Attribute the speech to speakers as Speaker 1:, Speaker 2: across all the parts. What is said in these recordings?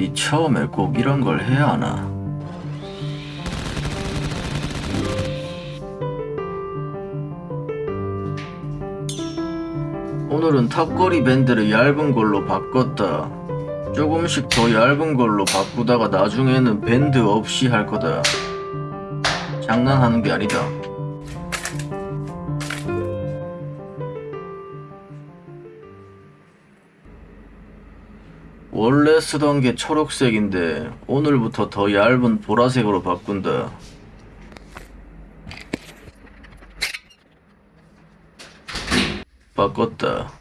Speaker 1: 니 처음에 꼭 이런 걸 해야 하나? 오늘은 탑거리 밴드를 얇은 걸로 바꿨다. 조금씩 더 얇은 걸로 바꾸다가 나중에는 밴드 없이 할 거다. 장난하는 게 아니다. 원래 쓰던 게 초록색인데 오늘부터 더 얇은 보라색으로 바꾼다. 바꿨다.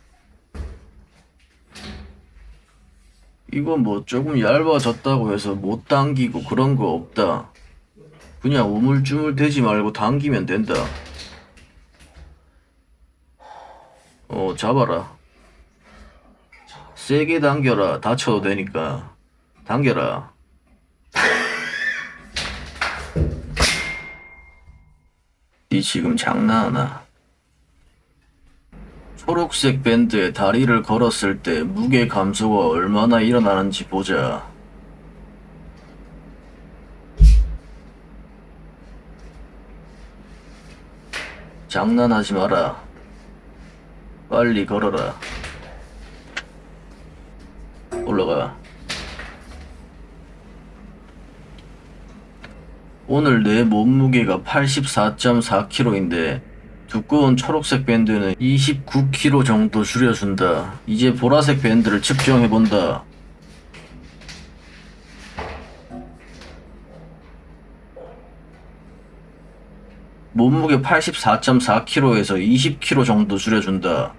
Speaker 1: 이거 뭐 조금 얇아졌다고 해서 못 당기고 그런 거 없다. 그냥 우물쭈물 대지 말고 당기면 된다. 어, 잡아라. 세게 당겨라. 다쳐도 되니까. 당겨라. 니 지금 장난하나? 초록색 밴드에 다리를 걸었을 때 무게 감소가 얼마나 일어나는지 보자. 장난하지 마라. 빨리 걸어라. 올라가. 오늘 내 몸무게가 84.4kg인데 두꺼운 초록색 밴드는 29kg 정도 줄여준다. 이제 보라색 밴드를 측정해본다. 몸무게 84.4kg에서 20kg 정도 줄여준다.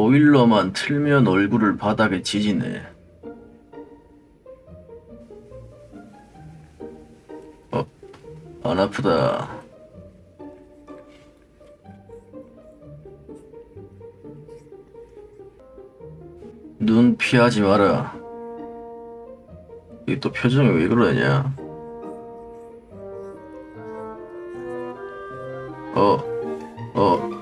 Speaker 1: 오일러만 틀면 얼굴을 바닥에 지지네. 어, 안 아프다. 눈 피하지 마라. 이또 표정이 왜 그러냐? 어, 어,